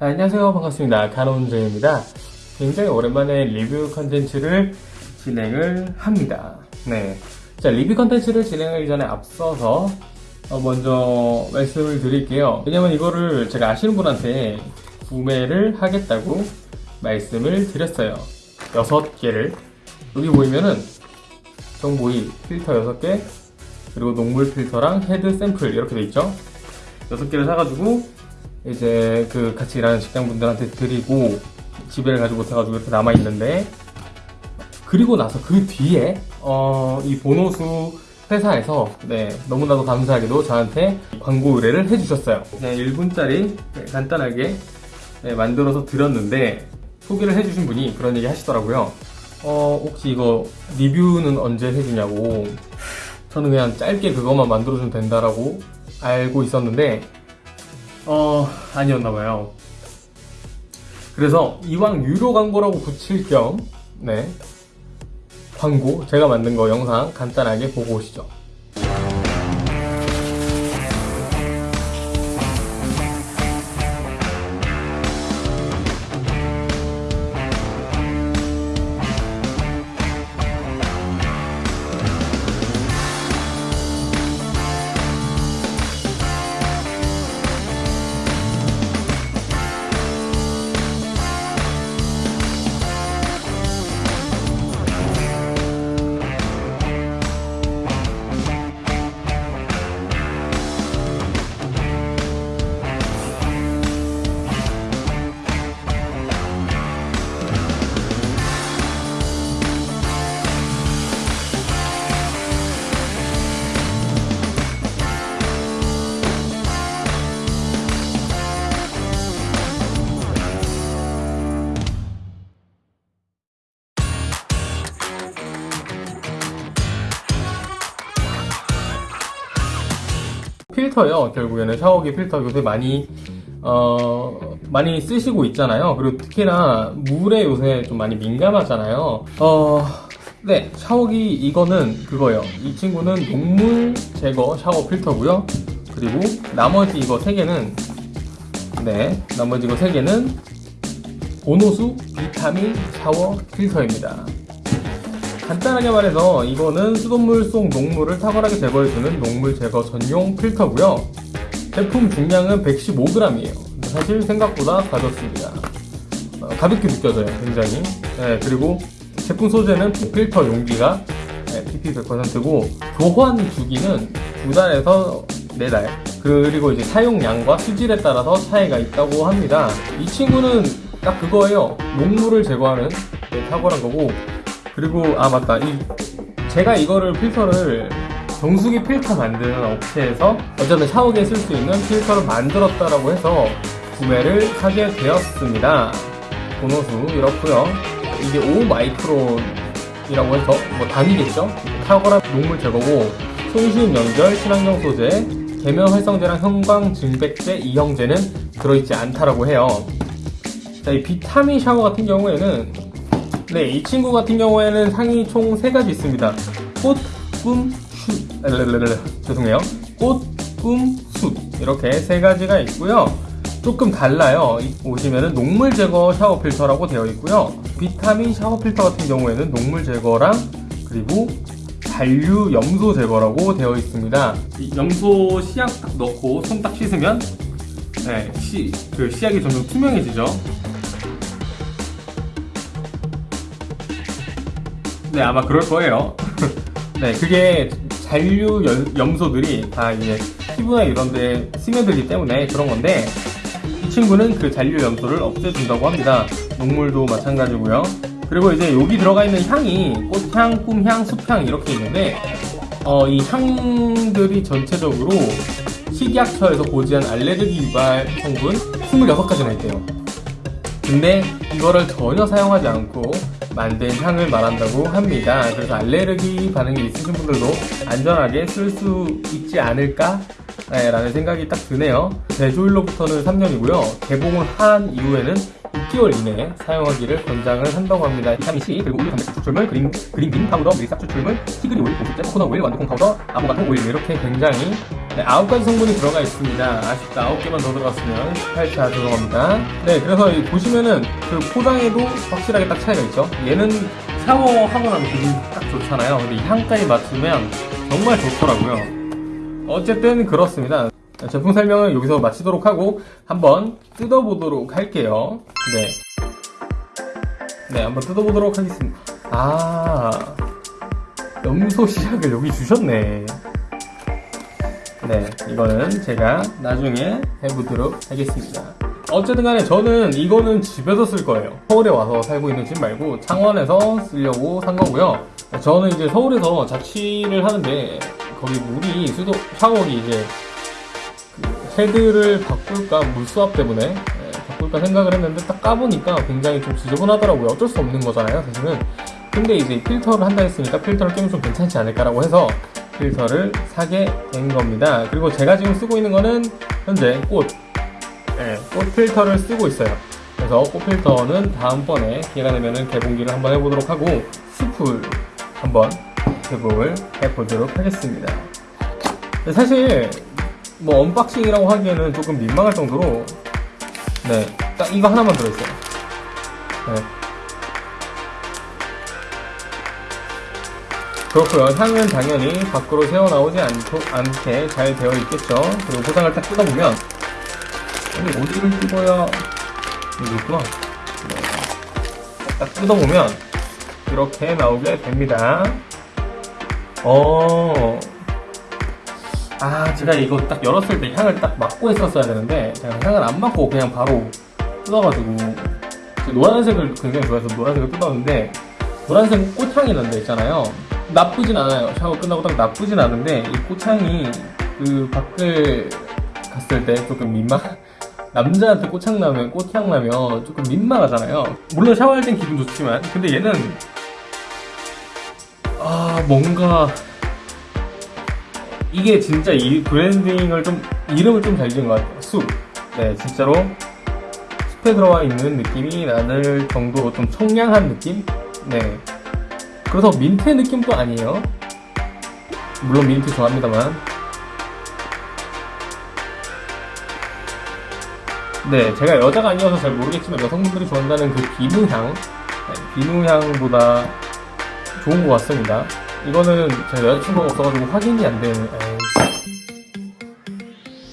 아, 안녕하세요. 반갑습니다. 간호운정입니다. 굉장히 오랜만에 리뷰 컨텐츠를 진행을 합니다. 네. 자 리뷰 컨텐츠를 진행하기 전에 앞서서 어, 먼저 말씀을 드릴게요. 왜냐면 이거를 제가 아시는 분한테 구매를 하겠다고 말씀을 드렸어요. 6개를. 여기 보이면은 정보이 필터 6개 그리고 녹물 필터랑 헤드 샘플 이렇게 돼 있죠? 6개를 사가지고 이제 그 같이 일하는 직장분들한테 드리고 집에를 가지고 못해가지고 이렇게 남아있는데 그리고 나서 그 뒤에 어, 이 보노수 회사에서 네, 너무나도 감사하게도 저한테 광고 의뢰를 해주셨어요. 그냥 1분짜리 간단하게 네, 만들어서 드렸는데 소개를 해주신 분이 그런 얘기 하시더라고요. 어, 혹시 이거 리뷰는 언제 해주냐고. 저는 그냥 짧게 그것만 만들어주면 된다라고 알고 있었는데 어 아니었나봐요. 그래서 이왕 유료 광고라고 붙일 겸 네, 광고 제가 만든 거 영상 간단하게 보고 오시죠 필터요. 결국에는 샤워기 필터 요새 많이 어 많이 쓰시고 있잖아요. 그리고 특히나 물에 요새 좀 많이 민감하잖아요. 어 네. 샤워기 이거는 그거예요. 이 친구는 녹물 제거 샤워 필터고요. 그리고 나머지 이거 세 개는 네. 나머지 이거 세 개는 보노수 비타민 샤워 필터입니다 간단하게 말해서 이거는 수돗물 속 녹물을 탁월하게 제거해주는 녹물 제거 전용 필터고요. 제품 중량은 115g이에요. 사실 생각보다 가볍습니다. 어, 가볍게 느껴져요 굉장히. 네, 그리고 제품 소재는 필터 용기가 네, PP 100%고 교환 주기는 두 달에서 네달 그리고 이제 사용량과 수질에 따라서 차이가 있다고 합니다. 이 친구는 딱 그거예요. 녹물을 제거하는 네, 탁월한 거고 그리고 아 맞다. 이 제가 이거를 필터를 정수기 필터 만드는 업체에서 어쨌든 샤워기에 쓸 수 있는 필터를 만들었다라고 해서 구매를 하게 되었습니다. 보너수 이렇고요. 이게 5 마이크론이라고 해서 뭐 단위겠죠? 탁월한 녹물 제거고 손쉬운 연결 친환경 소재 계면 활성제랑 형광 증백제 이형제는 들어있지 않다라고 해요. 자, 이 비타민 샤워 같은 경우에는 네, 이 친구 같은 경우에는 상이 총 3가지 있습니다. 꽃, 꿈, 슛. 죄송해요. 꽃, 꿈, 숯. 이렇게 세 가지가 있고요. 조금 달라요. 보시면은 녹물 제거 샤워 필터라고 되어 있고요. 비타민 샤워 필터 같은 경우에는 녹물 제거랑 그리고 잔류 염소 제거라고 되어 있습니다. 염소 씨약 딱 넣고 손 딱 씻으면 네, 시, 그 씨약이 점점 투명해지죠. 네 아마 그럴 거예요. 네 그게 잔류 염소들이 다 이제 피부나 이런 데 스며들기 때문에 그런 건데 이 친구는 그 잔류 염소를 없애준다고 합니다. 녹물도 마찬가지고요. 그리고 이제 여기 들어가 있는 향이 꽃향, 꿈향, 숲향 이렇게 있는데 어, 이 향들이 전체적으로 식약처에서 고지한 알레르기 유발 성분 26가지나 있대요. 근데 이거를 전혀 사용하지 않고 만든 향을 말한다고 합니다. 그래서 알레르기 반응이 있으신 분들도 안전하게 쓸 수 있지 않을까? 네, 라는 생각이 딱 드네요. 제조일로부터는 3년이고요. 개봉을 한 이후에는 6개월 이내에 사용하기를 권장을 한다고 합니다. 비타민 C, 그리고 우유 단백질 추출물, green, green bean 파우더, 밀싹 추출물, tea tree 오일, 보습제, 코코넛 오일, 완두콩 파우더, 아보카도 오일 이렇게 굉장히 네, 9가지 성분이 들어가 있습니다. 아쉽다. 9개만 더 들어갔으면 18차 들어갑니다. 네, 그래서 이 보시면은 그 포장에도 확실하게 딱 차이가 있죠. 얘는 샤워하고 나면 기분이 딱 좋잖아요. 근데 이 향까지 맡으면 정말 좋더라고요. 어쨌든 그렇습니다. 제품 설명을 여기서 마치도록 하고 한번 뜯어보도록 할게요. 네. 네, 한번 뜯어보도록 하겠습니다. 아, 염소 시약을 여기 주셨네. 네, 이거는 제가 나중에 해보도록 하겠습니다. 어쨌든 간에 저는 이거는 집에서 쓸 거예요. 서울에 와서 살고 있는 집 말고 창원에서 쓰려고 산 거고요. 저는 이제 서울에서 자취를 하는데 거기 물이 수도 샤워기 이제 그 헤드를 바꿀까 물 수압 때문에 예, 바꿀까 생각을 했는데 딱 까보니까 굉장히 좀 지저분하더라고요. 어쩔 수 없는 거잖아요, 사실은. 근데 이제 필터를 한다 했으니까 필터를 끼면 좀 괜찮지 않을까라고 해서 필터를 사게 된 겁니다. 그리고 제가 지금 쓰고 있는 거는 현재 꽃, 예, 꽃 필터를 쓰고 있어요. 그래서 꽃 필터는 다음번에 기회가 되면은 개봉기를 한번 해보도록 하고 스풀 한번 개봉을 해보도록 하겠습니다. 근데 사실 뭐 unboxing이라고 하기에는 조금 민망할 정도로 네, 딱 이거 하나만 들어있어요. 네. 그렇고요. 향은 당연히 밖으로 새어나오지 않게 잘 되어 있겠죠. 그리고 포장을 딱 뜯어보면 아니 어디를 뜯어야. 네. 딱 뜯어보면 이렇게 나오게 됩니다. 어. 아, 제가 이거 딱 열었을 때 향을 딱 맡고 했었어야 되는데, 제가 향을 안 맡고 그냥 바로 뜯어가지고, 노란색을 굉장히 좋아해서 노란색을 뜯었는데, 노란색 꽃향이 난다 있잖아요. 나쁘진 않아요. 샤워 끝나고 딱 나쁘진 않은데, 이 꽃향이 그 밖을 갔을 때 조금 민망, 남자한테 꽃향 나면, 꽃향 나면 조금 민망하잖아요. 물론 샤워할 땐 기분 좋지만, 근데 얘는, 아, 뭔가, 이게 진짜 이 브랜딩을 좀 이름을 좀 잘 지은 것 같아요. 숲. 네, 진짜로 숲에 들어와 있는 느낌이 나는 정도로 좀 청량한 느낌. 네. 그래서 민트 느낌도 아니에요. 물론 민트 좋아합니다만. 네, 제가 여자가 아니어서 잘 모르겠지만 여성분들이 좋아한다는 그 비누향, 네, 비누향보다 좋은 것 같습니다. 이거는 제가 여자친구가 없어가지고 확인이 안 되는.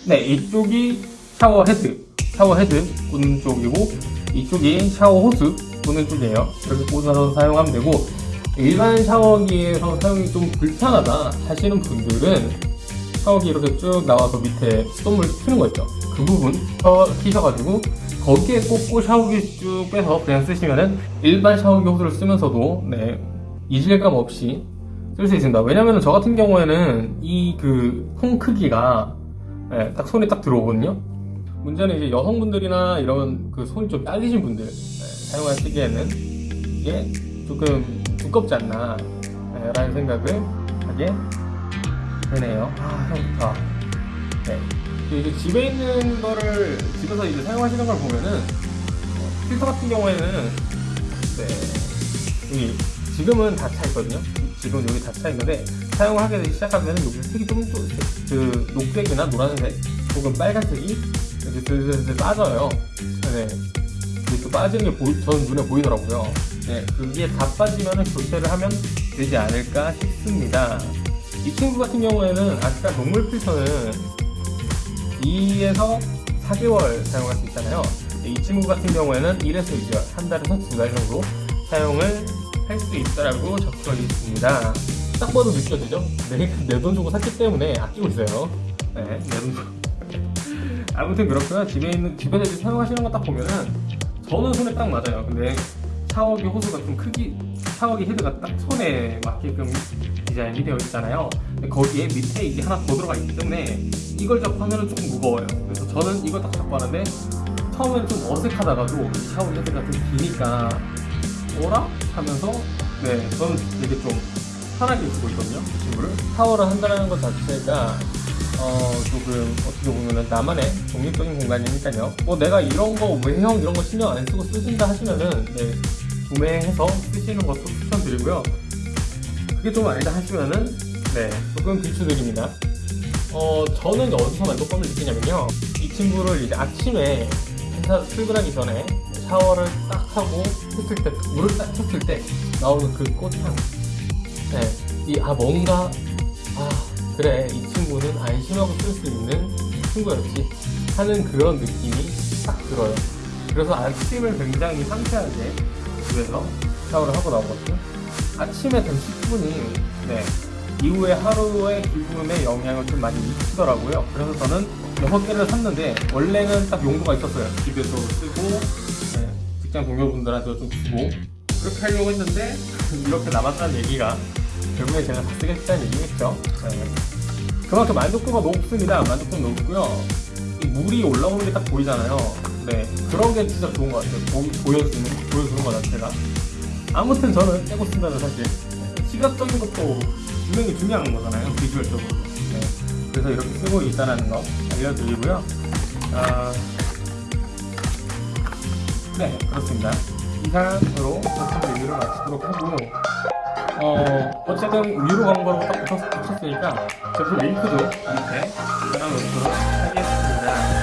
네, 이쪽이 샤워 헤드, 샤워 헤드 꽂는 쪽이고 이쪽이 샤워 호스 꽂는 쪽이에요. 이렇게 꽂아서 사용하면 되고 일반 샤워기에서 사용이 좀 불편하다 하시는 분들은 샤워기 이렇게 쭉 나와서 밑에 수돗물 튀는 거 있죠. 그 부분 샤워 키셔가지고 거기에 꽂고 샤워기 쭉 빼서 그냥 쓰시면은 일반 샤워기 호스를 쓰면서도 네 이질감 없이 쓸 수 있습니다. 왜냐면 저 같은 경우에는 이 그 통 크기가 예, 딱 손에 딱 들어오거든요. 문제는 이제 여성분들이나 이런 그 손이 좀 딸리신 분들 예, 사용하시기에는 이게 조금 두껍지 않나 예, 라는 생각을 하게 되네요. 아, 향 좋다. 네. 이제 집에 있는 거를 집에서 이제 사용하시는 걸 보면은 어, 필터 같은 경우에는 네, 여기 지금은 다 차 있거든요. 지금 여기 다 차 있는데 사용을 하게 되기 시작하면 여기 색이 좀 그 녹색이나 노란색 혹은 빨간색이 이렇게 슬슬슬 빠져요. 네. 이게 또 빠지는 게 보이, 전 눈에 보이더라고요. 네, 그게 다 빠지면 교체를 하면 되지 않을까 싶습니다. 이 친구 같은 경우에는 아까 녹물 필터는 2에서 4개월 사용할 수 있잖아요. 이 친구 같은 경우에는 1에서 2개월, 한 달에서 두 달 정도 사용을 할 수 있다라고 적혀 있습니다. 딱 봐도 느껴지죠? 내돈 주고 샀기 때문에 아끼고 있어요. 네, 내돈 주고. 아무튼 그렇고요. 집에 있는 집에서 사용하시는 거 딱 보면은 저는 손에 딱 맞아요. 근데 샤워기 호수가 좀 크기, 샤워기 헤드가 딱 손에 맞게끔 디자인이 되어 있잖아요. 거기에 밑에 이게 하나 더 들어가 있기 때문에 이걸 잡고 하면은 조금 무거워요. 그래서 저는 이걸 딱 잡고 하는데 처음에는 좀 어색하다가도 샤워기 헤드가 좀 기니까 뭐라? 하면서 네 저는 되게 좀 편하게 쓰고 있거든요 이 친구를 샤워를 한다는 것 자체가 어 조금 어떻게 보면은 나만의 독립적인 공간이니까요 뭐 내가 이런 거 외형 이런 거 신경 안 쓰고 쓰신다 하시면은 네 구매해서 쓰시는 것도 추천드리고요 그게 좀 아니다 하시면은 네 조금 비추드립니다 어, 저는 어디서 만족감을 느끼냐면요. 이 친구를 이제 아침에 회사 출근하기 전에 샤워를 딱 하고 했을 때, 물을 딱 쳤을 때 나오는 그 꽃향. 네. 이, 아, 뭔가, 아, 그래. 이 친구는 안심하고 쓸 수 있는 친구였지. 하는 그런 느낌이 딱 들어요. 그래서 아침을 굉장히 상쾌하게 집에서 샤워를 하고 나오거든요. 아침에 된 10분이, 네. 이후에 하루의 기분에 영향을 좀 많이 미치더라고요. 그래서 저는 6개를 샀는데, 원래는 딱 용도가 있었어요. 집에서 쓰고, 네, 직장 동료분들한테 좀 주고, 그렇게 하려고 했는데, 이렇게 남았다는 얘기가, 결국에 제가 다 쓰겠다는 얘기겠죠. 네. 그만큼 만족도가 높습니다. 만족도가 높고요. 이 물이 올라오는 게 딱 보이잖아요. 네. 그런 게 진짜 좋은 것 같아요. 보, 보여주는, 보여주는 것 자체가. 아무튼 저는 떼고 쓴다는 사실. 시각적인 것도 분명히 중요한 거잖아요. 비주얼적으로. 네. 그래서 이렇게 쓰고 있다는 거 알려드리고요. 아, 네, 그렇습니다. 이상으로 제품 리뷰를 마치도록 하고, 어, 어쨌든 유료 광고로 딱 붙였, 붙였 으니까 제품 링크도 밑에 따라놓도록 하겠습 니다.